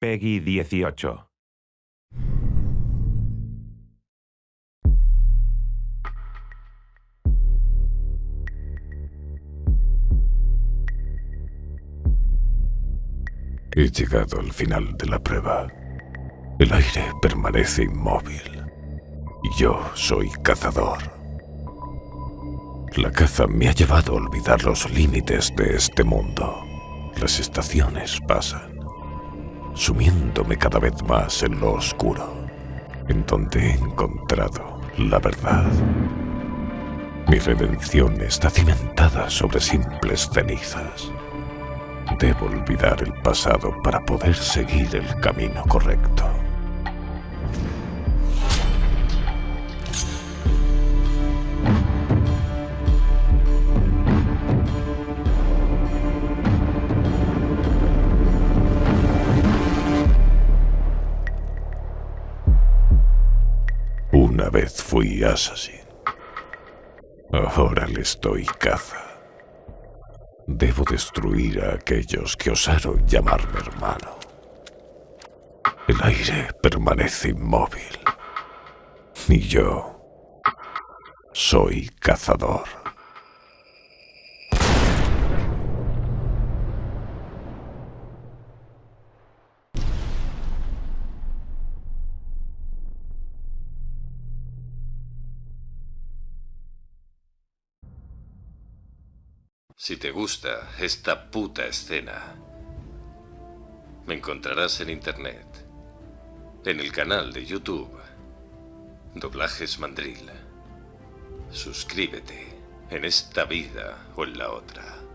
Peggy 18. He llegado al final de la prueba. El aire permanece inmóvil. Yo soy cazador. La caza me ha llevado a olvidar los límites de este mundo. Las estaciones pasan, sumiéndome cada vez más en lo oscuro, en donde he encontrado la verdad. Mi redención está cimentada sobre simples cenizas. Debo olvidar el pasado para poder seguir el camino correcto. Una vez fui assassin. Ahora les doy caza. Debo destruir a aquellos que osaron llamarme hermano. El aire permanece inmóvil. Y yo soy cazador. Si te gusta esta puta escena, me encontrarás en internet, en el canal de YouTube, Doblajes Mandril. Suscríbete en esta vida o en la otra.